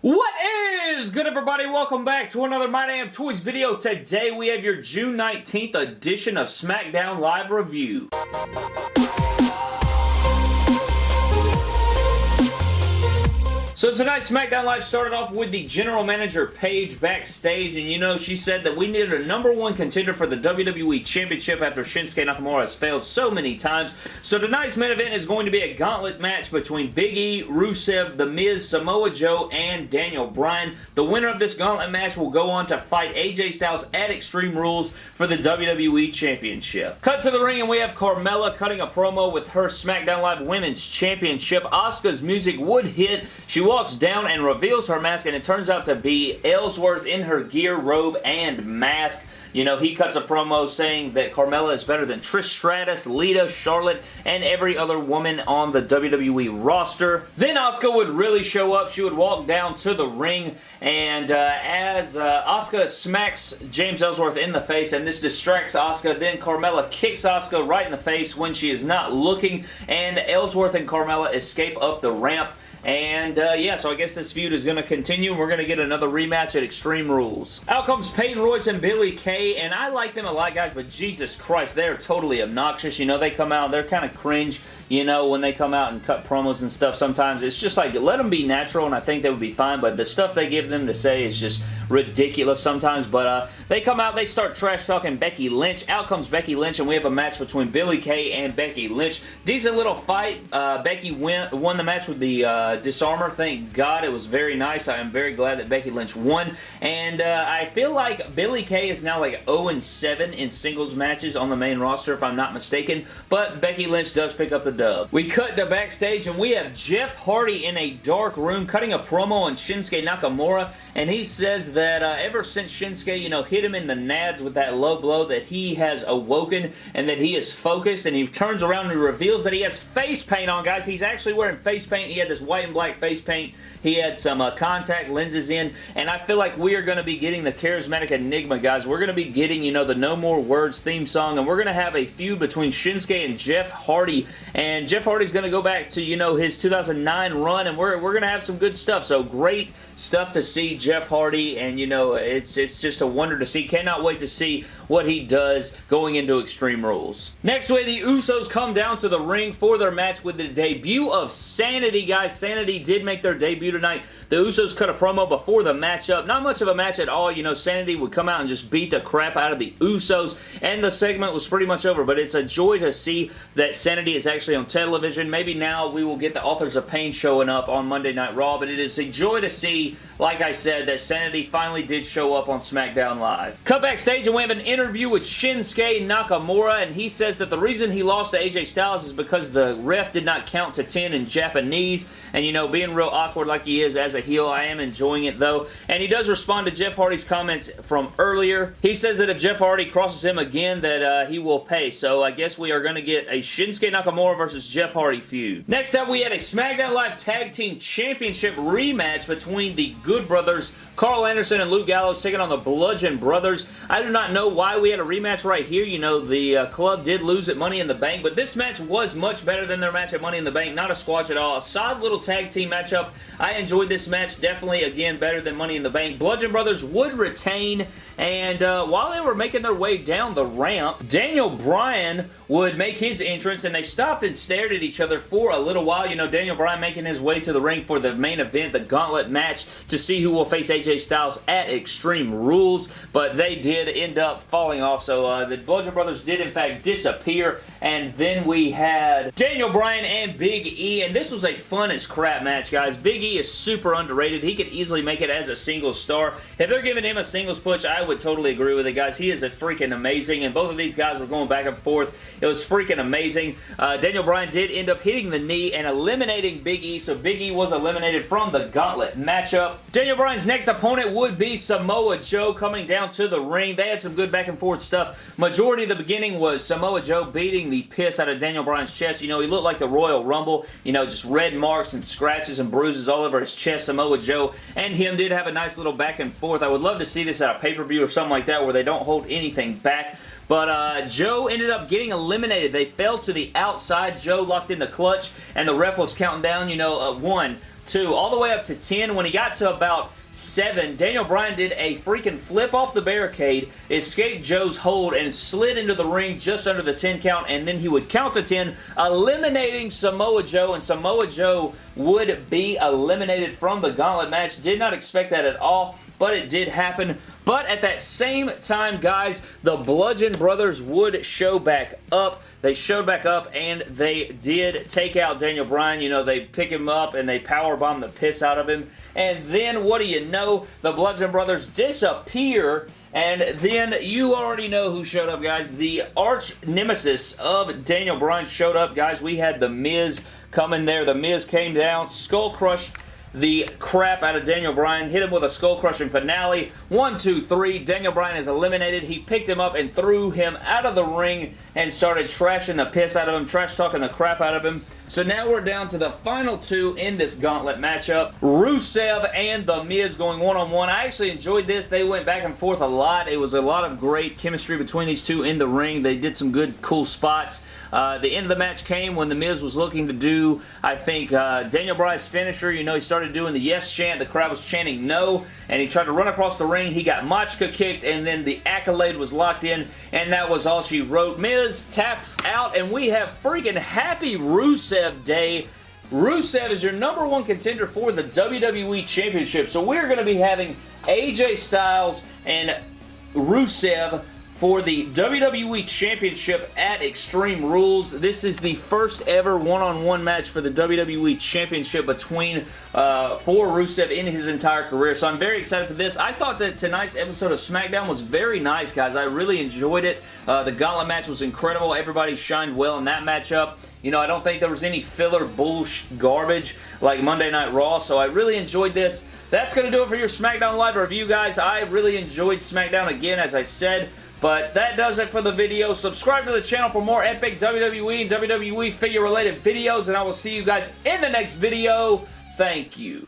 What is good everybody? Welcome back to another My Damn Toys video. Today we have your June 19th edition of SmackDown Live Review. So tonight, SmackDown Live started off with the general manager Paige backstage, and you know, she said that we needed a number one contender for the WWE Championship after Shinsuke Nakamura has failed so many times. So tonight's main event is going to be a gauntlet match between Big E, Rusev, The Miz, Samoa Joe, and Daniel Bryan. The winner of this gauntlet match will go on to fight AJ Styles at Extreme Rules for the WWE Championship. Cut to the ring, and we have Carmella cutting a promo with her SmackDown Live Women's Championship. Asuka's music would hit. She walks down and reveals her mask, and it turns out to be Ellsworth in her gear, robe, and mask. You know, he cuts a promo saying that Carmella is better than Trish Stratus, Lita, Charlotte, and every other woman on the WWE roster. Then Asuka would really show up. She would walk down to the ring, and uh, as uh, Asuka smacks James Ellsworth in the face, and this distracts Asuka, then Carmella kicks Asuka right in the face when she is not looking, and Ellsworth and Carmella escape up the ramp. And uh, yeah, so I guess this feud is going to continue. We're going to get another rematch at Extreme Rules. Out comes Peyton Royce and Billie Kay, and I like them a lot, guys, but Jesus Christ, they're totally obnoxious. You know, they come out, they're kind of cringe, you know, when they come out and cut promos and stuff sometimes. It's just like, let them be natural, and I think they would be fine, but the stuff they give them to say is just ridiculous sometimes, but uh, they come out, they start trash talking Becky Lynch. Out comes Becky Lynch, and we have a match between Billie Kay and Becky Lynch. Decent little fight. Uh, Becky win, won the match with the uh, disarmer. Thank God. It was very nice. I am very glad that Becky Lynch won, and uh, I feel like Billie Kay is now like 0-7 in singles matches on the main roster, if I'm not mistaken, but Becky Lynch does pick up the dub. We cut to backstage, and we have Jeff Hardy in a dark room cutting a promo on Shinsuke Nakamura, and he says that uh, ever since Shinsuke, you know, hit him in the nads with that low blow that he has awoken and that he is focused and he turns around and reveals that he has face paint on, guys. He's actually wearing face paint. He had this white and black face paint. He had some uh, contact lenses in and I feel like we are going to be getting the Charismatic Enigma, guys. We're going to be getting, you know, the No More Words theme song and we're going to have a feud between Shinsuke and Jeff Hardy and Jeff Hardy's going to go back to, you know, his 2009 run and we're, we're going to have some good stuff. So great stuff to see Jeff Hardy and, you know, it's, it's just a wonder to see. Cannot wait to see what he does going into Extreme Rules. Next way, the Usos come down to the ring for their match with the debut of Sanity, guys. Sanity did make their debut tonight. The Usos cut a promo before the matchup. Not much of a match at all. You know, Sanity would come out and just beat the crap out of the Usos, and the segment was pretty much over, but it's a joy to see that Sanity is actually on television. Maybe now we will get the Authors of Pain showing up on Monday Night Raw, but it is a joy to see, like I said, that Sanity finally did show up on SmackDown Live. Cut backstage and we have an interview with Shinsuke Nakamura and he says that the reason he lost to AJ Styles is because the ref did not count to 10 in Japanese and you know being real awkward like he is as a heel I am enjoying it though and he does respond to Jeff Hardy's comments from earlier. He says that if Jeff Hardy crosses him again that uh, he will pay so I guess we are going to get a Shinsuke Nakamura versus Jeff Hardy feud. Next up we had a SmackDown Live Tag Team Championship rematch between the Good Brothers Karl Anderson and Luke Gallows taking on the Bludgeon Brothers. I do not know why we had a rematch right here. You know, the uh, club did lose at Money in the Bank, but this match was much better than their match at Money in the Bank. Not a squash at all. A solid little tag team matchup. I enjoyed this match. Definitely, again, better than Money in the Bank. Bludgeon Brothers would retain, and uh, while they were making their way down the ramp, Daniel Bryan would make his entrance, and they stopped and stared at each other for a little while. You know, Daniel Bryan making his way to the ring for the main event, the gauntlet match, to see who will face AJ Styles at Extreme Rules, but they did end up falling off, so uh, the Bludgeon Brothers did in fact disappear, and then we had Daniel Bryan and Big E, and this was a fun as crap match, guys. Big E is super underrated. He could easily make it as a singles star. If they're giving him a singles push, I would totally agree with it, guys. He is a freaking amazing, and both of these guys were going back and forth. It was freaking amazing. Uh, Daniel Bryan did end up hitting the knee and eliminating Big E, so Big E was eliminated from the gauntlet matchup. Daniel Bryan's next opponent would be Samoa Joe coming down to the ring. They had some good back and forth stuff. Majority of the beginning was Samoa Joe beating the piss out of Daniel Bryan's chest. You know, he looked like the Royal Rumble. You know, just red marks and scratches and bruises all over his chest, Samoa Joe. And him did have a nice little back and forth. I would love to see this at a pay-per-view or something like that where they don't hold anything back. But uh, Joe ended up getting eliminated. They fell to the outside. Joe locked in the clutch, and the ref was counting down, you know, uh, one, 2, all the way up to 10. When he got to about 7, Daniel Bryan did a freaking flip off the barricade, escaped Joe's hold, and slid into the ring just under the 10 count, and then he would count to 10, eliminating Samoa Joe, and Samoa Joe would be eliminated from the gauntlet match. Did not expect that at all, but it did happen. But at that same time, guys, the Bludgeon Brothers would show back up. They showed back up and they did take out Daniel Bryan. You know, they pick him up and they powerbomb the piss out of him. And then, what do you know? The Bludgeon Brothers disappear and then you already know who showed up, guys. The arch nemesis of Daniel Bryan showed up, guys. We had The Miz coming there. The Miz came down, Skull Crush the crap out of Daniel Bryan, hit him with a skull-crushing finale. One, two, three. Daniel Bryan is eliminated. He picked him up and threw him out of the ring and started trashing the piss out of him, trash-talking the crap out of him. So now we're down to the final two in this gauntlet matchup. Rusev and The Miz going one-on-one. -on -one. I actually enjoyed this. They went back and forth a lot. It was a lot of great chemistry between these two in the ring. They did some good, cool spots. Uh, the end of the match came when The Miz was looking to do, I think, uh, Daniel Bryan's finisher. You know, he started doing the yes chant. The crowd was chanting no, and he tried to run across the ring. He got Machka kicked, and then the accolade was locked in, and that was all she wrote. Miz taps out, and we have freaking happy Rusev Rusev Day. Rusev is your number one contender for the WWE Championship. So we're going to be having AJ Styles and Rusev for the WWE Championship at Extreme Rules. This is the first ever one-on-one -on -one match for the WWE Championship between uh, for Rusev in his entire career. So I'm very excited for this. I thought that tonight's episode of SmackDown was very nice, guys. I really enjoyed it. Uh, the Gauntlet match was incredible. Everybody shined well in that matchup. You know, I don't think there was any filler bullshit garbage like Monday Night Raw, so I really enjoyed this. That's going to do it for your SmackDown Live review, guys. I really enjoyed SmackDown again, as I said. But that does it for the video. Subscribe to the channel for more epic WWE and WWE figure related videos, and I will see you guys in the next video. Thank you.